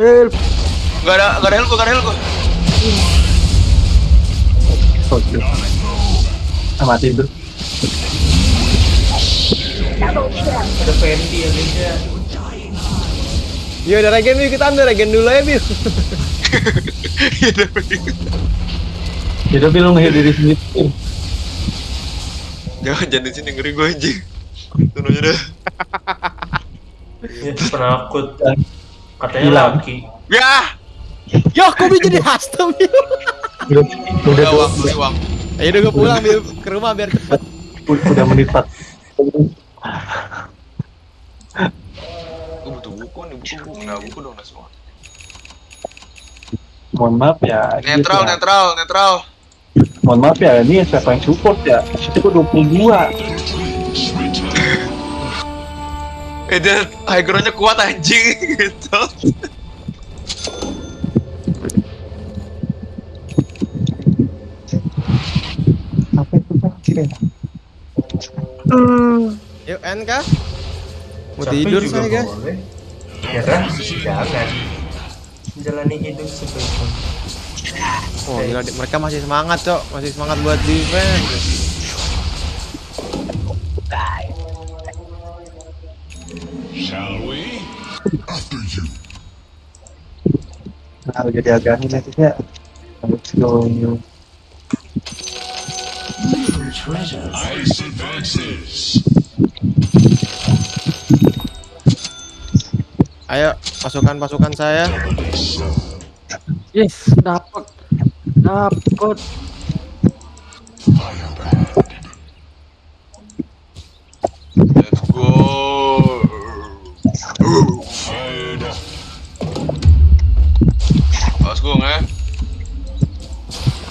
Help. Gak ada, gak ada gua, gak ada gua. Oke. Ah, mati itu. Ada Fendi ya. Yo udah regen Biu, kita ambil regen dulu ya dapet. Ya tapi lu ngehit diri sendiri. Jangan, jangan di sini ngeri gua anjing. Tunggu aja dah. Ya, penakut. Katanya Hilang. laki. Ya! Yo, kok jadi custom? Udah, udah, uang, beli uang. Ayo udah gue pulang Biu ke rumah biar cepet. udah menit 4. Gua butuh buku nih, buku. Nah, buku dong, semua. Mohon maaf ya. Netral, gitu ya. netral, netral. Mohon maaf ya, ini siapa yang support ya? Itu gua 22. Eh, dia high ground-nya kuat anjing gitu. Apa itu Pak? Yuk NK. Mau Capek tidur juga saya guys. Ya kan? Jangan. Menjalani hidup sebaik. Oh gila mereka masih semangat cok, masih semangat buat defense. Nah, jadi agak ini nanti ya. Let's go. Ice advances. Ayo pasukan-pasukan saya. Yes, dapat. Dapat.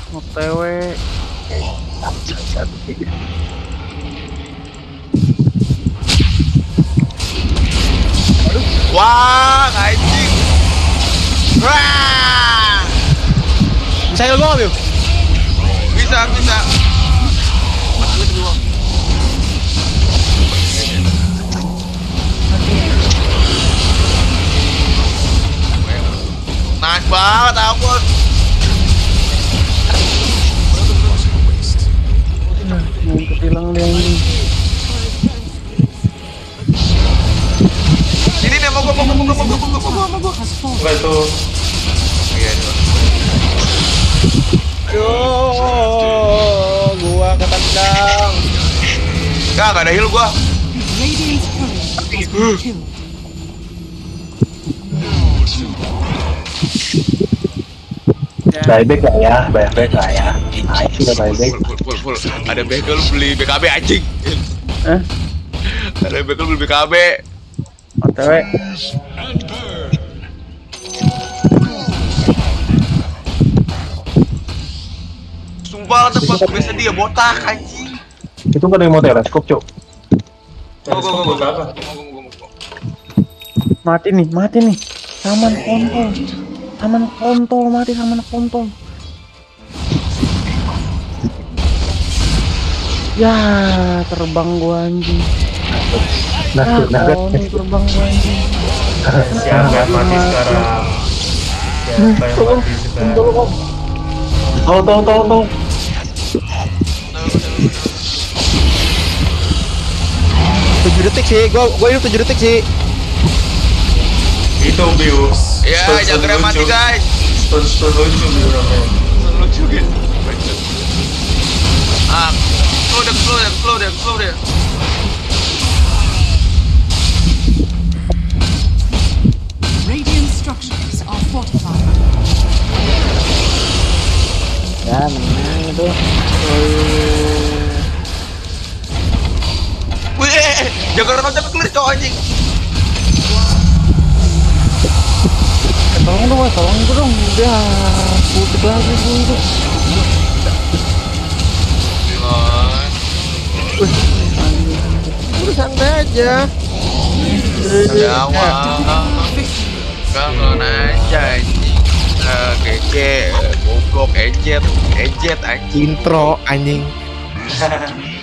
OTW. Wah, anjing. Wah! Bisa heal gua? Bisa, bisa. Nice banget, ampun. Hilang dia ini. Ini nih, mau gua, mau gua, mau gua, mau gua, mau gua, mau itu Iya, iya. Aduh, gua ketendang. Enggak, enggak ada heal gua. Buyback lah ya, buyback lah ya. Nice udah buyback. Full. Ada lu beli BKB anjing. Eh? Ada bekel beli BKB. OTW. Sumpah tempat biasa dia botak anjing. Itu kan yang mau teleskop, go, go, go. go. Mati nih, mati nih. Saman kontol. Saman kontol mati saman kontol. Ya, terbang gua anjing. Nah, nah, nih terbang gua anjing. Siapa yang mati sekarang? Siapa yang mati sekarang? Tolong, tolong, tolong, tolong. Tujuh detik sih, gua gua hidup tujuh detik sih. Itu Bius. Ya, jangan mati guys. Stun stun lucu Biu namanya. Lucu gitu. Ah, slow deh, slow deh. Radiant structures are fortified. Ya, menang itu. Wih, jaga renang sampai clear cowok anjing. Tolong dong, tolong dong. Udah, lagi gua itu. Udah santai aja. Jawa. Kangen aja anjing. Eh, keke, goblok, ejet, ejet anjing. Intro anjing.